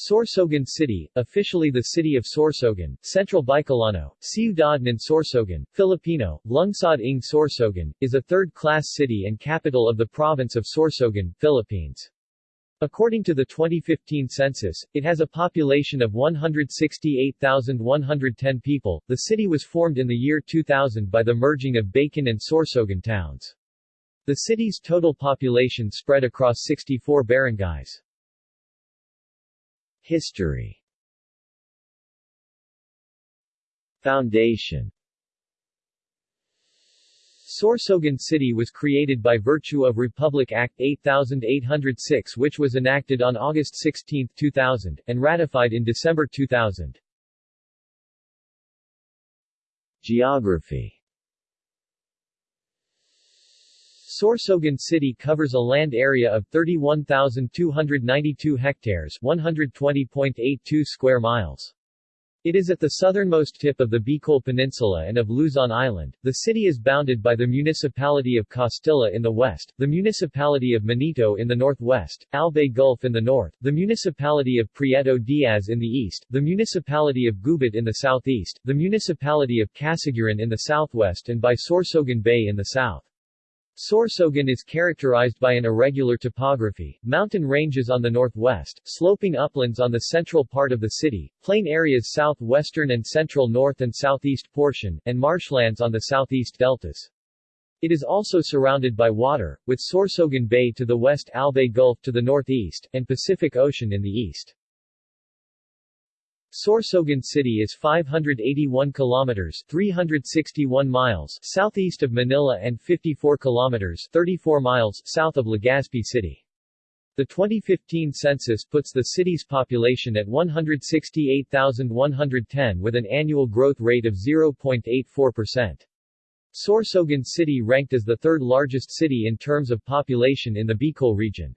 Sorsogon City, officially the city of Sorsogon, Central Bicolano, Ciudad ng Sorsogon, Filipino, Lungsod ng Sorsogon, is a third-class city and capital of the province of Sorsogon, Philippines. According to the 2015 census, it has a population of 168,110 people. The city was formed in the year 2000 by the merging of Bacon and Sorsogon towns. The city's total population spread across 64 barangays. History Foundation Sorsogon City was created by virtue of Republic Act 8806 which was enacted on August 16, 2000, and ratified in December 2000. Geography Sorsogon City covers a land area of 31,292 hectares 120.82 square miles. It is at the southernmost tip of the Bicol Peninsula and of Luzon Island. The city is bounded by the municipality of Castilla in the west, the municipality of Manito in the northwest, Albay Gulf in the north, the municipality of Prieto Diaz in the east, the municipality of Gubat in the southeast, the municipality of Casiguran in the southwest and by Sorsogon Bay in the south. Sorsogon is characterized by an irregular topography, mountain ranges on the northwest, sloping uplands on the central part of the city, plain areas southwestern and central north and southeast portion, and marshlands on the southeast deltas. It is also surrounded by water, with Sorsogon Bay to the west Albay Gulf to the northeast, and Pacific Ocean in the east. Sorsogon City is 581 kilometers 361 miles southeast of Manila and 54 kilometers 34 miles south of Legazpi City. The 2015 census puts the city's population at 168,110 with an annual growth rate of 0.84%. Sorsogon City ranked as the third largest city in terms of population in the Bicol region.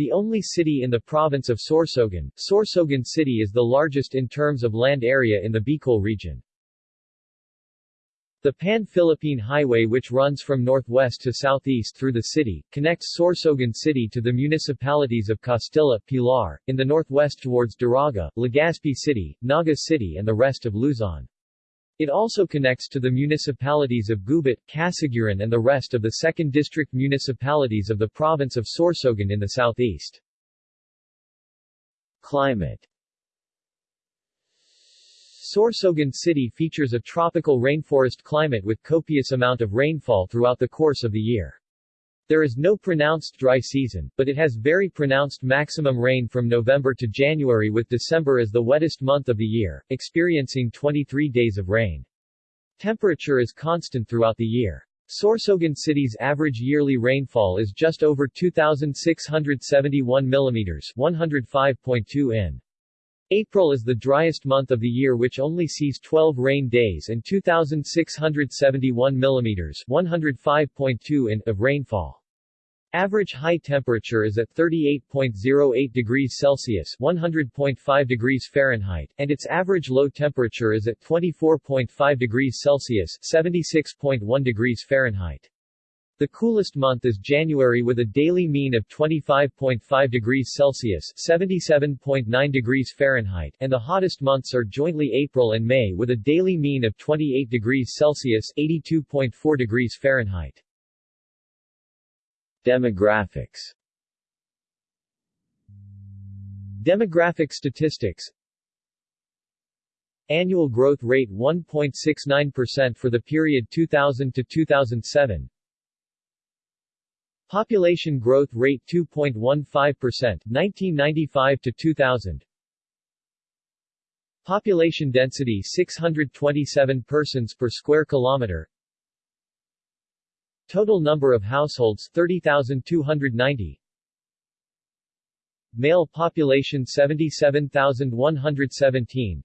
The only city in the province of Sorsogon, Sorsogon City is the largest in terms of land area in the Bicol region. The Pan-Philippine Highway which runs from northwest to southeast through the city, connects Sorsogon City to the municipalities of Castilla, Pilar, in the northwest towards Daraga, Legazpi City, Naga City and the rest of Luzon. It also connects to the municipalities of Gubat, Casiguran and the rest of the 2nd District municipalities of the province of Sorsogon in the southeast. Climate Sorsogon City features a tropical rainforest climate with copious amount of rainfall throughout the course of the year. There is no pronounced dry season, but it has very pronounced maximum rain from November to January with December as the wettest month of the year, experiencing 23 days of rain. Temperature is constant throughout the year. Sorsogon City's average yearly rainfall is just over 2,671 mm 105.2 in. April is the driest month of the year which only sees 12 rain days and 2,671 mm 105.2 in of rainfall. Average high temperature is at 38.08 degrees Celsius 100.5 degrees Fahrenheit, and its average low temperature is at 24.5 degrees Celsius 76.1 degrees Fahrenheit. The coolest month is January with a daily mean of 25.5 degrees Celsius 77.9 degrees Fahrenheit, and the hottest months are jointly April and May with a daily mean of 28 degrees Celsius 82.4 degrees Fahrenheit. Demographics. Demographic statistics. Annual growth rate 1.69% for the period 2000 to 2007 Population growth rate 2.15% 1995 to 2000 Population density 627 persons per square kilometer Total number of households 30,290 Male population 77,117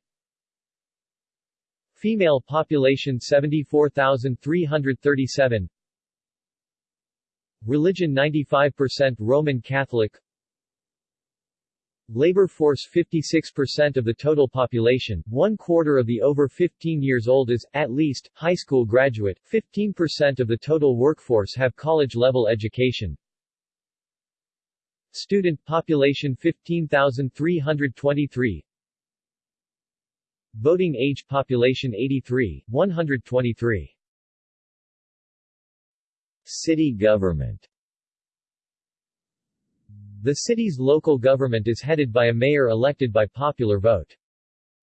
Female population 74,337 Religion 95% Roman Catholic Labor force 56% of the total population, one quarter of the over 15 years old is, at least, high school graduate, 15% of the total workforce have college-level education. Student population 15,323 Voting age population 83, 123 City government The city's local government is headed by a mayor elected by popular vote.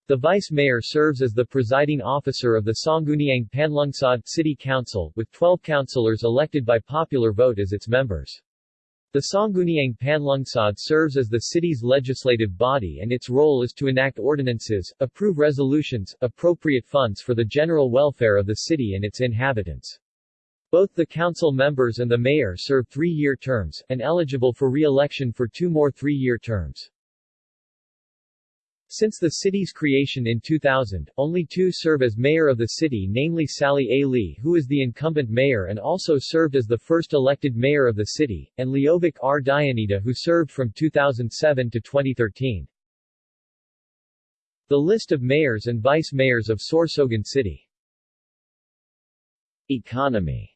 The vice-mayor serves as the presiding officer of the Sangguniang Panlungsod City Council, with 12 councilors elected by popular vote as its members. The Sangguniang Panlungsod serves as the city's legislative body and its role is to enact ordinances, approve resolutions, appropriate funds for the general welfare of the city and its inhabitants. Both the council members and the mayor serve three-year terms, and eligible for re-election for two more three-year terms. Since the city's creation in 2000, only two serve as mayor of the city namely Sally A. Lee who is the incumbent mayor and also served as the first elected mayor of the city, and Leovic R. Dioneda who served from 2007 to 2013. The list of mayors and vice-mayors of Sorsogon City Economy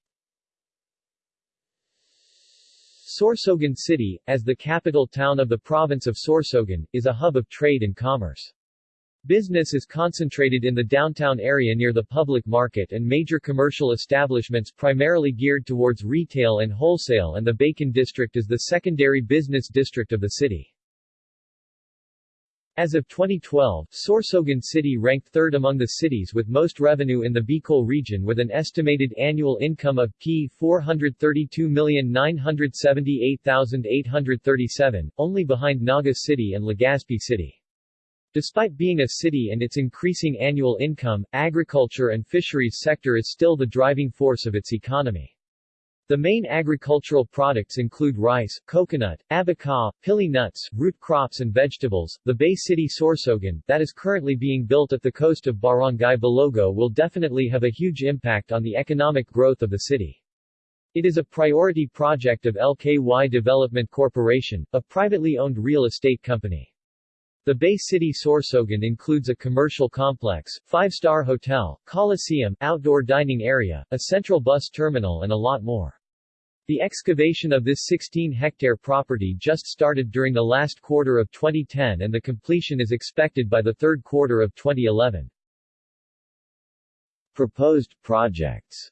Sorsogon City, as the capital town of the province of Sorsogon, is a hub of trade and commerce. Business is concentrated in the downtown area near the public market and major commercial establishments primarily geared towards retail and wholesale and the Bacon district is the secondary business district of the city. As of 2012, Sorsogon City ranked third among the cities with most revenue in the Bicol region with an estimated annual income of P 432,978,837, only behind Naga City and Legazpi City. Despite being a city and its increasing annual income, agriculture and fisheries sector is still the driving force of its economy. The main agricultural products include rice, coconut, abaca, pili nuts, root crops and vegetables. The Bay City Sorsogon, that is currently being built at the coast of Barangay Balogo will definitely have a huge impact on the economic growth of the city. It is a priority project of LKY Development Corporation, a privately owned real estate company. The Bay City Sorsogon includes a commercial complex, five-star hotel, coliseum, outdoor dining area, a central bus terminal and a lot more. The excavation of this 16-hectare property just started during the last quarter of 2010 and the completion is expected by the third quarter of 2011. Proposed projects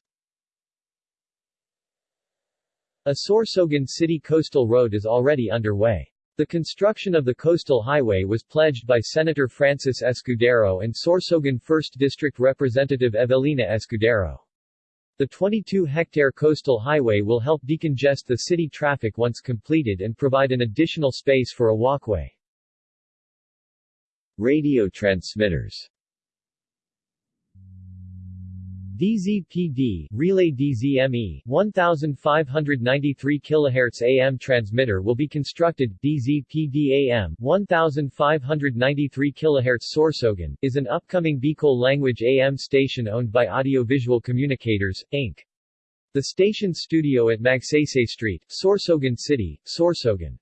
A Sorsogon City Coastal Road is already underway. The construction of the coastal highway was pledged by Senator Francis Escudero and Sorsogon 1st District Representative Evelina Escudero. The 22-hectare coastal highway will help decongest the city traffic once completed and provide an additional space for a walkway. Radio transmitters DZPD Relay DZME 1593 kHz AM transmitter will be constructed. DZPD AM 1593 kHz Sorsogon is an upcoming Bicol language AM station owned by Audiovisual Communicators, Inc. The station studio at Magsaysay Street, Sorsogon City, Sorsogon.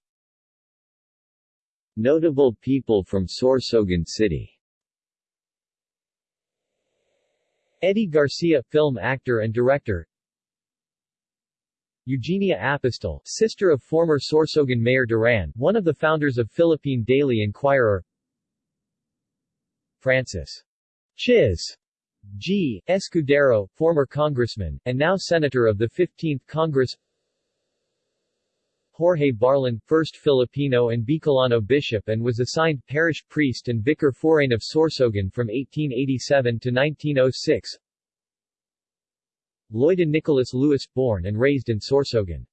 Notable people from Sorsogon City Eddie Garcia, film actor and director. Eugenia Apostol, sister of former Sorsogon Mayor Duran, one of the founders of Philippine Daily Inquirer. Francis Chiz G. Escudero, former congressman, and now senator of the 15th Congress Jorge Barlan, first Filipino and Bicolano bishop and was assigned parish priest and vicar forain of Sorsogon from 1887 to 1906. Loida Nicholas Lewis, born and raised in Sorsogon.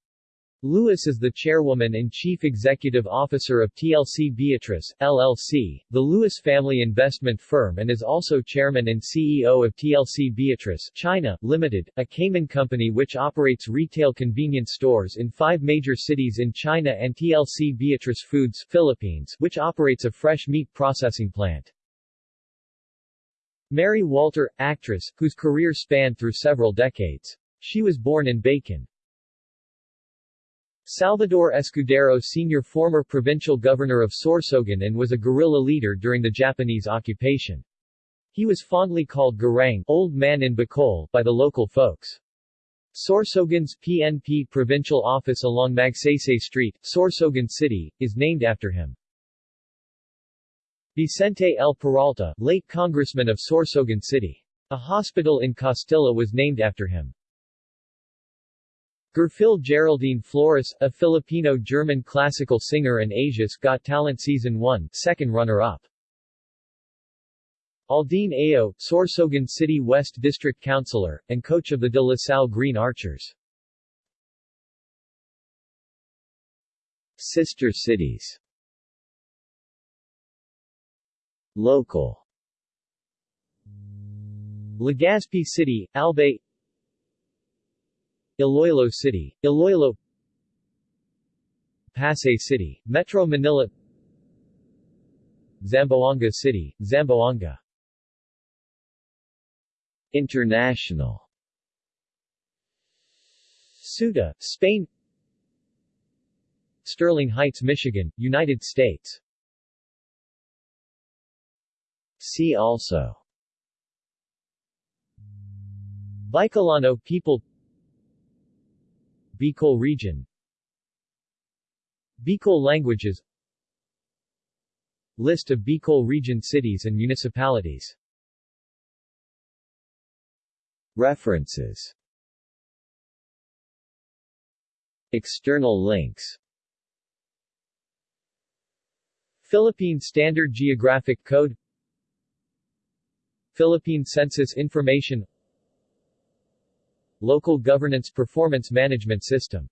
Lewis is the chairwoman and chief executive officer of TLC Beatrice, LLC, the Lewis family investment firm and is also chairman and CEO of TLC Beatrice, China, Limited, a Cayman company which operates retail convenience stores in five major cities in China and TLC Beatrice Foods, Philippines, which operates a fresh meat processing plant. Mary Walter, actress, whose career spanned through several decades. She was born in Bacon. Salvador Escudero Sr. former provincial governor of Sorsogon and was a guerrilla leader during the Japanese occupation. He was fondly called Garang Old Man in Bicol by the local folks. Sorsogon's PNP provincial office along Magsaysay Street, Sorsogon City, is named after him. Vicente L. Peralta, late congressman of Sorsogon City. A hospital in Castilla was named after him. Gerfil Geraldine Flores, a Filipino-German classical singer and Asia's Got Talent Season 1 second runner-up. Aldin Ayo, Sorsogon City West District Councilor, and coach of the De La Salle Green Archers. Sister cities Local Legazpi City, Albay Iloilo City, Iloilo Pasay City, Metro Manila Zamboanga City, Zamboanga International Ceuta, Spain Sterling Heights, Michigan, United States See also Bicolano people Bicol region. Bicol languages. List of Bicol region cities and municipalities. References. External links. Philippine Standard Geographic Code. Philippine Census Information Local Governance Performance Management System